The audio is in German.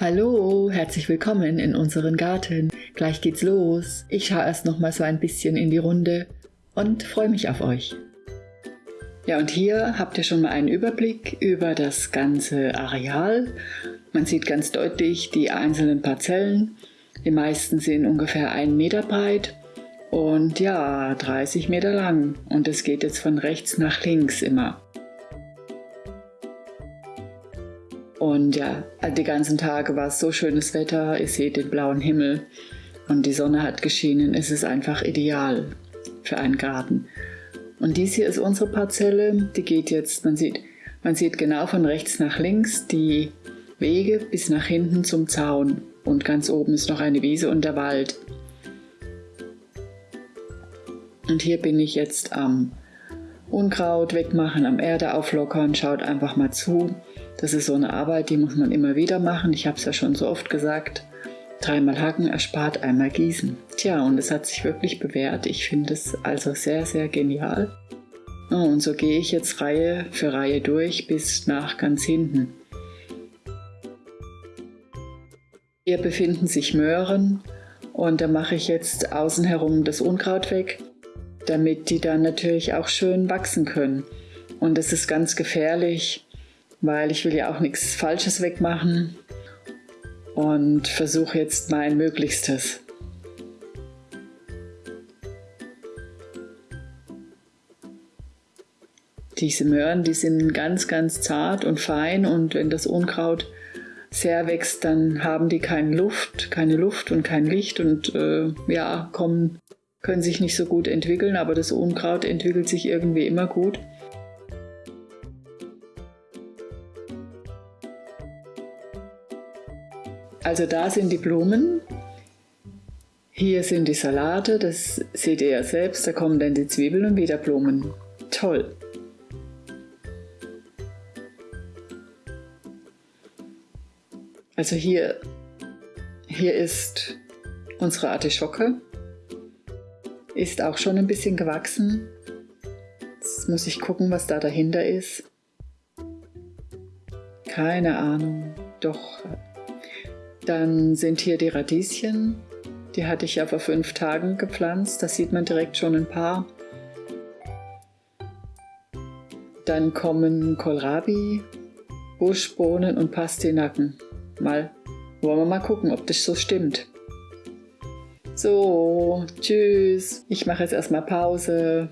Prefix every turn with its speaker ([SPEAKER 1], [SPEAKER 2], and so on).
[SPEAKER 1] Hallo, herzlich willkommen in unseren Garten. Gleich geht's los. Ich schaue erst noch mal so ein bisschen in die Runde und freue mich auf euch. Ja, und hier habt ihr schon mal einen Überblick über das ganze Areal. Man sieht ganz deutlich die einzelnen Parzellen. Die meisten sind ungefähr einen Meter breit und ja, 30 Meter lang. Und es geht jetzt von rechts nach links immer. Und ja, die ganzen Tage war es so schönes Wetter, ihr seht den blauen Himmel und die Sonne hat geschienen. Es ist einfach ideal für einen Garten. Und dies hier ist unsere Parzelle, die geht jetzt, man sieht, man sieht genau von rechts nach links die Wege bis nach hinten zum Zaun. Und ganz oben ist noch eine Wiese und der Wald. Und hier bin ich jetzt am Unkraut wegmachen, am Erde auflockern, schaut einfach mal zu. Das ist so eine Arbeit, die muss man immer wieder machen. Ich habe es ja schon so oft gesagt. Dreimal hacken erspart einmal gießen. Tja, und es hat sich wirklich bewährt. Ich finde es also sehr, sehr genial. Oh, und so gehe ich jetzt Reihe für Reihe durch bis nach ganz hinten. Hier befinden sich Möhren und da mache ich jetzt außen herum das Unkraut weg, damit die dann natürlich auch schön wachsen können. Und das ist ganz gefährlich, weil ich will ja auch nichts Falsches wegmachen und versuche jetzt mein Möglichstes. Diese Möhren, die sind ganz, ganz zart und fein und wenn das Unkraut sehr wächst, dann haben die keine Luft, keine Luft und kein Licht und äh, ja, kommen, können sich nicht so gut entwickeln, aber das Unkraut entwickelt sich irgendwie immer gut. Also da sind die Blumen, hier sind die Salate, das seht ihr ja selbst, da kommen dann die Zwiebeln und wieder Blumen. Toll! Also hier, hier ist unsere Artischocke, ist auch schon ein bisschen gewachsen. Jetzt muss ich gucken, was da dahinter ist. Keine Ahnung, doch dann sind hier die Radieschen. Die hatte ich ja vor fünf Tagen gepflanzt. Da sieht man direkt schon ein paar. Dann kommen Kohlrabi, Buschbohnen und Pastinaken. Mal wollen wir mal gucken, ob das so stimmt. So, tschüss. Ich mache jetzt erstmal Pause.